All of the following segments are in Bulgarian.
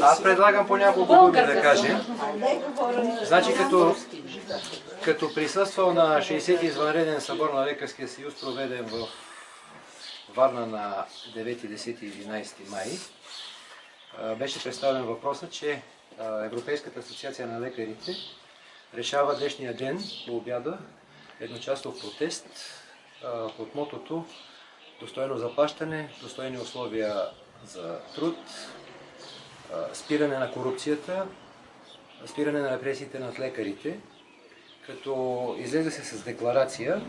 Аз предлагам по няколко думи да кажем. Значи като, като присъствал на 60-ти извънреден събор на Лекарския съюз, проведен в Варна на 9, 10 и 11 май, беше представен въпросът, че Европейската асоциация на лекарите решава днешния ден по обяда едночасов протест под мотото достойно заплащане, достойни условия за труд, спиране на корупцията, спиране на репресиите над лекарите, като излезе се с декларация,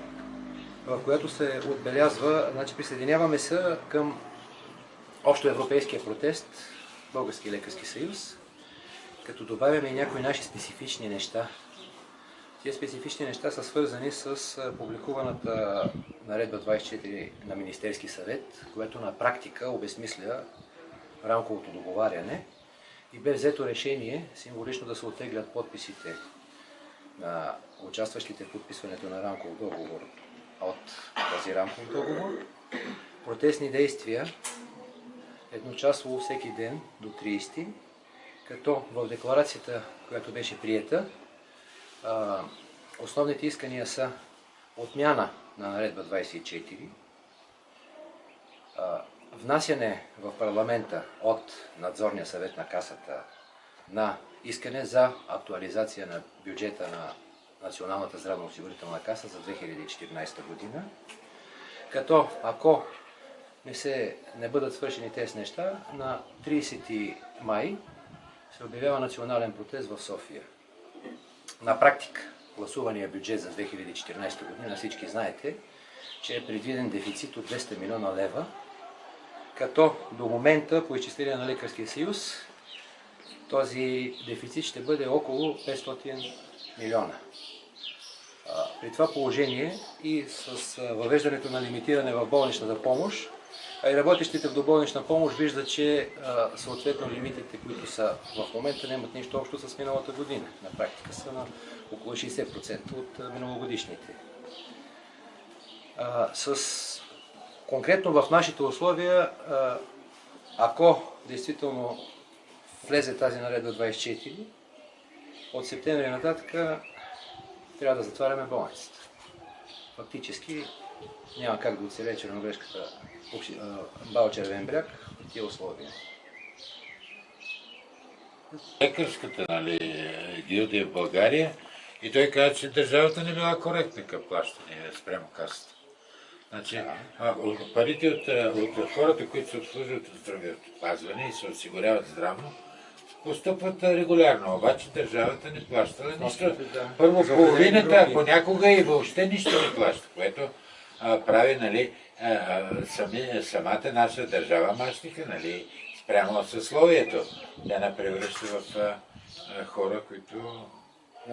в която се отбелязва, значи присъединяваме се към общоевропейския протест, Български лекарски съюз, като добавяме и някои наши специфични неща. Тези специфични неща са свързани с публикуваната наредба 24 на Министерски съвет, което на практика обезмисля рамковото договаряне и бе взето решение символично да се оттеглят подписите на участващите в подписването на рамков договор от този рамков договор. Протестни действия едночасово всеки ден до 30, като в декларацията, която беше приета, основните искания са отмяна на наредба 24, внасяне в парламента от надзорния съвет на касата на искане за актуализация на бюджета на Националната здравноосигурителна каса за 2014 година, като ако не, се, не бъдат свършени тези неща, на 30 май се обявява национален протест в София. На практика, гласувания бюджет за 2014 година, всички знаете, че е предвиден дефицит от 200 милиона лева, като до момента по изчисление на Лекарския съюз този дефицит ще бъде около 500 милиона. При това положение и с въвеждането на лимитиране в болничната помощ, а и работещите в доболнична помощ виждат, че съответно лимитите, които са в момента, нямат нищо общо с миналата година. На практика са на около 60% от миналогодишните. С Конкретно в нашите условия, ако действително влезе тази наредба 24, от септември нататък трябва да затваряме болницата. Фактически няма как да оцелее черногрешката бал Червен бряг в тия условия. Лекарската нали, гилдия в България и той каза, че държавата не била коректна към плащане спрямо касата. Значи, а, парите от, от хората, които се обслужват от здравеопазване и се осигуряват здравно, постъпват регулярно, обаче държавата не плащала нищо. Първо половината, а понякога и въобще нищо не плаща, което а, прави нали, а, сами, самата наша държава мащика, нали, спрямо съсловието. Тя не превръща в а, а, хора, които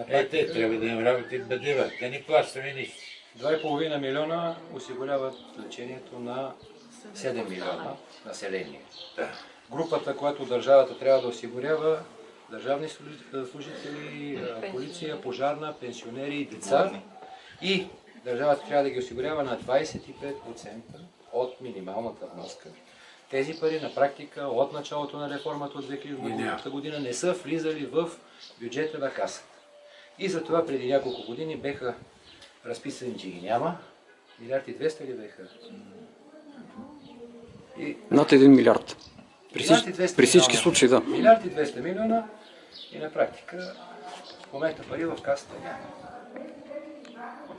е, те трябва да им работят бъдева. Те не плащаме нищо. 2,5 милиона осигуряват лечението на 7 милиона население. Групата, която държавата трябва да осигурява, държавни служители, полиция, пожарна, пенсионери и деца. И държавата трябва да ги осигурява на 25% от минималната вноска. Тези пари на практика от началото на реформата от 2000 година не са влизали в бюджета на касата. И затова преди няколко години беха разписани, че ги няма. Милиард и 200 ли беха? И... Над 1 милиард. При, всички, при всички случаи, да. Милиард и 200 милиона и на практика в момента пари в касата няма.